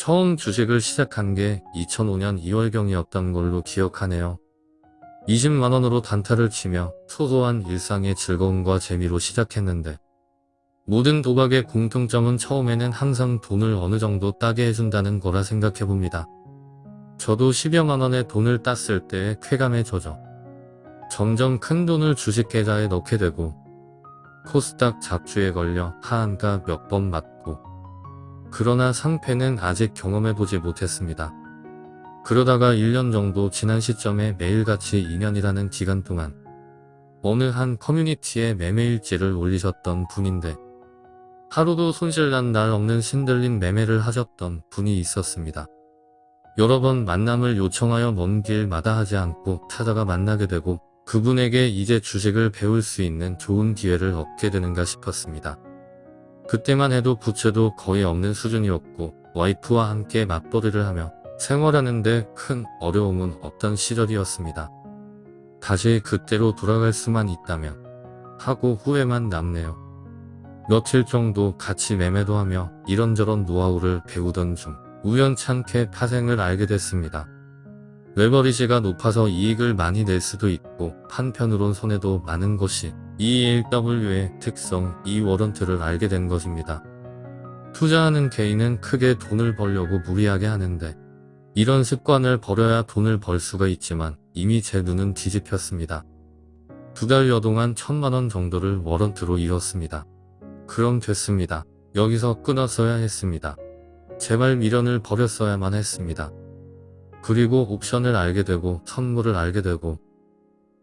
처음 주식을 시작한 게 2005년 2월경이었던 걸로 기억하네요. 20만원으로 단타를 치며 소소한 일상의 즐거움과 재미로 시작했는데 모든 도박의 공통점은 처음에는 항상 돈을 어느 정도 따게 해준다는 거라 생각해봅니다. 저도 10여만원의 돈을 땄을 때의 쾌감에 젖어 점점 큰 돈을 주식 계좌에 넣게 되고 코스닥 잡주에 걸려 하한가 몇 번 맞고 그러나 상패는 아직 경험해보지 못했습니다. 그러다가 1년 정도 지난 시점에 매일같이 2년이라는 기간 동안 어느 한 커뮤니티에 매매일지를 올리셨던 분인데 하루도 손실난 날 없는 신들린 매매를 하셨던 분이 있었습니다. 여러 번 만남을 요청하여 먼 길마다 하지 않고 찾아가 만나게 되고 그분에게 이제 주식을 배울 수 있는 좋은 기회를 얻게 되는가 싶었습니다. 그때만 해도 부채도 거의 없는 수준이었고 와이프와 함께 맞벌이를 하며 생활하는데 큰 어려움은 없던 시절이었습니다. 다시 그때로 돌아갈 수만 있다면 하고 후회만 남네요. 며칠 정도 같이 매매도 하며 이런저런 노하우를 배우던 중 우연찮게 파생을 알게 됐습니다. 레버리지가 높아서 이익을 많이 낼 수도 있고 한편으론 손해도 많은 것이 ELW의 특성 이 워런트를 알게 된 것입니다. 투자하는 개인은 크게 돈을 벌려고 무리하게 하는데 이런 습관을 버려야 돈을 벌 수가 있지만 이미 제 눈은 뒤집혔습니다. 두 달여 동안 천만원 정도를 워런트로 잃었습니다. 그럼 됐습니다. 여기서 끊었어야 했습니다. 제발 미련을 버렸어야만 했습니다. 그리고 옵션을 알게 되고 선물을 알게 되고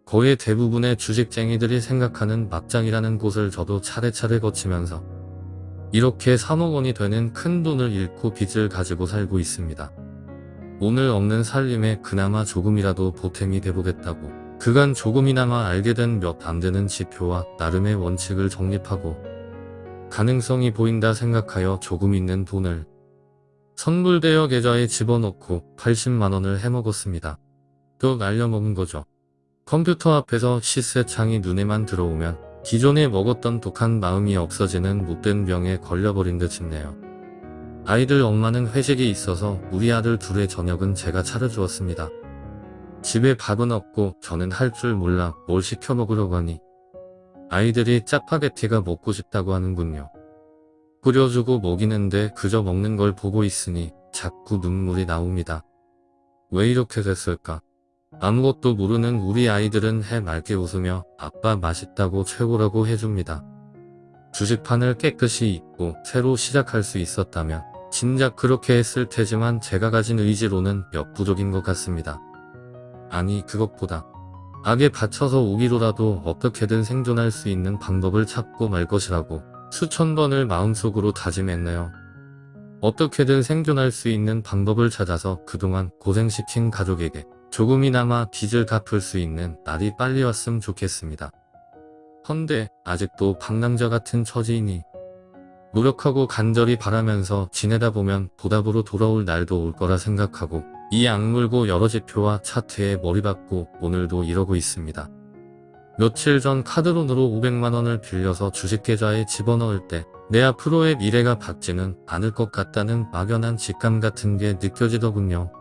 거의 대부분의 주식쟁이들이 생각하는 막장이라는 곳을 저도 차례차례 거치면서 이렇게 3억 원이 되는 큰 돈을 잃고 빚을 가지고 살고 있습니다. 오늘 없는 살림에 그나마 조금이라도 보탬이 돼보겠다고 그간 조금이나마 알게 된 몇 안되는 지표와 나름의 원칙을 정립하고 가능성이 보인다 생각하여 조금 있는 돈을 선물 대여 계좌에 집어넣고 80만원을 해먹었습니다. 또 날려먹은 거죠. 컴퓨터 앞에서 시세 창이 눈에만 들어오면 기존에 먹었던 독한 마음이 없어지는 못된 병에 걸려버린 듯 싶네요. 아이들 엄마는 회식이 있어서 우리 아들 둘의 저녁은 제가 차려주었습니다. 집에 밥은 없고 저는 할 줄 몰라 뭘 시켜 먹으려고 하니 아이들이 짜파게티가 먹고 싶다고 하는군요. 끓여주고 먹이는데 그저 먹는 걸 보고 있으니 자꾸 눈물이 나옵니다. 왜 이렇게 됐을까? 아무것도 모르는 우리 아이들은 해 맑게 웃으며 아빠 맛있다고 최고라고 해줍니다. 주식판을 깨끗이 잊고 새로 시작할 수 있었다면 진작 그렇게 했을 테지만 제가 가진 의지로는 역부족인 것 같습니다. 아니 그것보다 악에 받쳐서 오기로라도 어떻게든 생존할 수 있는 방법을 찾고 말 것이라고 수천 번을 마음속으로 다짐했네요. 어떻게든 생존할 수 있는 방법을 찾아서 그동안 고생시킨 가족에게 조금이나마 빚을 갚을 수 있는 날이 빨리 왔으면 좋겠습니다. 헌데 아직도 방랑자 같은 처지이니 노력하고 간절히 바라면서 지내다 보면 보답으로 돌아올 날도 올 거라 생각하고 이 악물고 여러 지표와 차트에 머리 박고 오늘도 이러고 있습니다. 며칠 전 카드론으로 500만원을 빌려서 주식계좌에 집어넣을 때 내 앞으로의 미래가 밝지는 않을 것 같다는 막연한 직감 같은 게 느껴지더군요.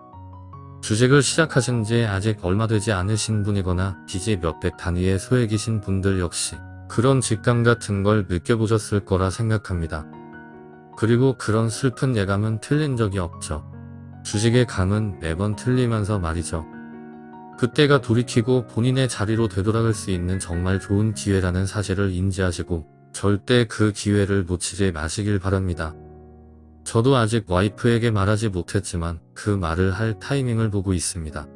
주식을 시작하신 지 아직 얼마 되지 않으신 분이거나 빚이 몇백 단위의 소액이신 분들 역시 그런 직감 같은 걸 느껴보셨을 거라 생각합니다. 그리고 그런 슬픈 예감은 틀린 적이 없죠. 주식의 감은 매번 틀리면서 말이죠. 그때가 돌이키고 본인의 자리로 되돌아갈 수 있는 정말 좋은 기회라는 사실을 인지하시고 절대 그 기회를 놓치지 마시길 바랍니다. 저도 아직 와이프에게 말하지 못했지만 그 말을 할 타이밍을 보고 있습니다.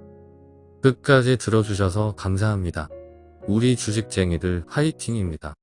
끝까지 들어주셔서 감사합니다. 우리 주식쟁이들 화이팅입니다.